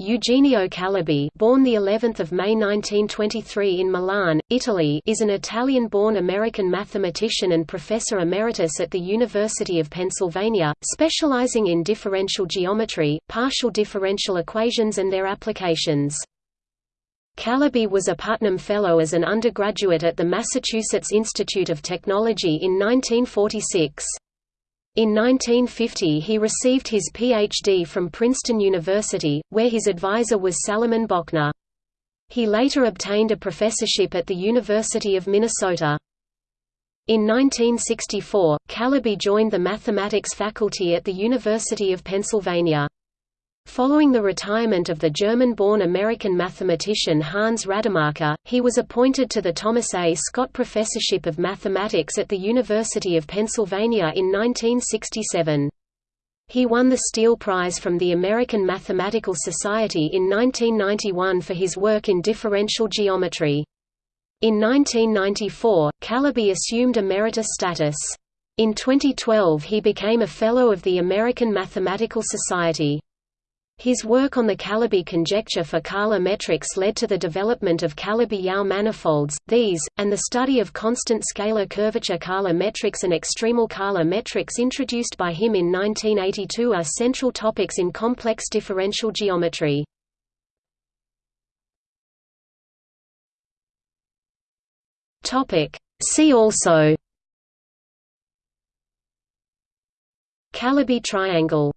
Eugenio Calabi, born the 11th of May 1923 in Milan, Italy, is an Italian-born American mathematician and professor emeritus at the University of Pennsylvania, specializing in differential geometry, partial differential equations and their applications. Calabi was a Putnam Fellow as an undergraduate at the Massachusetts Institute of Technology in 1946. In 1950 he received his Ph.D. from Princeton University, where his advisor was Salomon Bochner. He later obtained a professorship at the University of Minnesota. In 1964, Calabi joined the mathematics faculty at the University of Pennsylvania. Following the retirement of the German-born American mathematician Hans Rademacher, he was appointed to the Thomas A. Scott Professorship of Mathematics at the University of Pennsylvania in 1967. He won the Steele Prize from the American Mathematical Society in 1991 for his work in differential geometry. In 1994, Calabi assumed emeritus status. In 2012 he became a Fellow of the American Mathematical Society. His work on the Calabi conjecture for Kähler metrics led to the development of Calabi-Yau manifolds, these, and the study of constant scalar curvature Kähler metrics and extremal Kähler metrics introduced by him in 1982 are central topics in complex differential geometry. See also. Calabi triangle